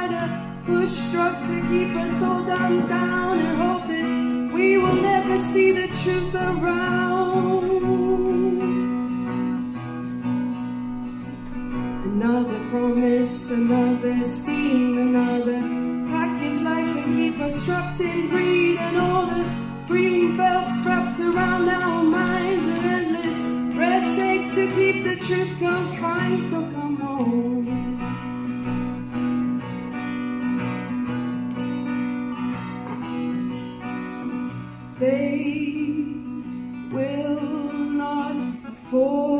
try to push drugs to keep us all dumbed down and hope that we will never see the truth around. Another promise, another scene, another package like to keep us trapped in greed and all the green belts strapped around our minds and endless red tape to keep the truth confined. So come home. They will not force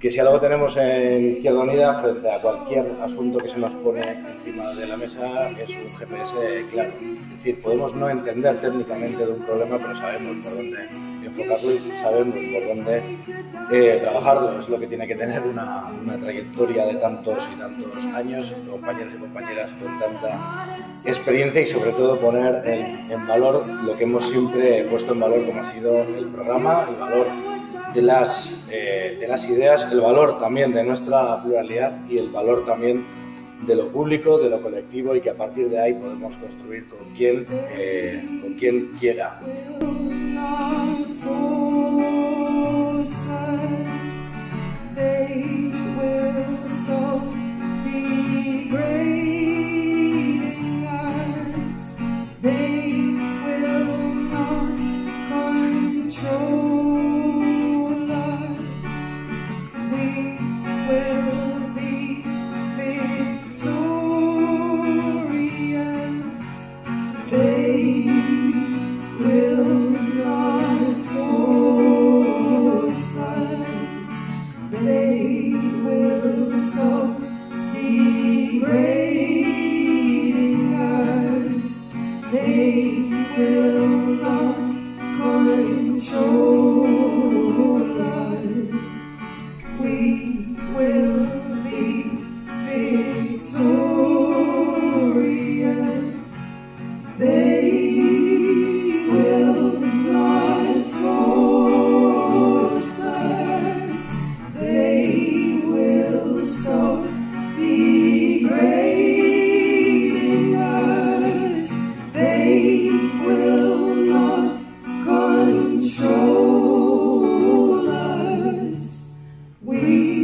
que si algo tenemos en Izquierda Unida frente a cualquier asunto que se nos pone encima de la mesa es un GPS claro. Es decir, podemos no entender técnicamente de un problema, pero sabemos por dónde enfocarlo y sabemos por dónde eh, trabajarlo. Es lo que tiene que tener una, una trayectoria de tantos y tantos años, compañeros y compañeras con tanta experiencia y sobre todo poner en, en valor lo que hemos siempre puesto en valor como ha sido el programa, el valor de las, eh, de las ideas, el valor también de nuestra pluralidad y el valor también de lo público, de lo colectivo y que a partir de ahí podemos construir con quien, eh, con quien quiera. great. You.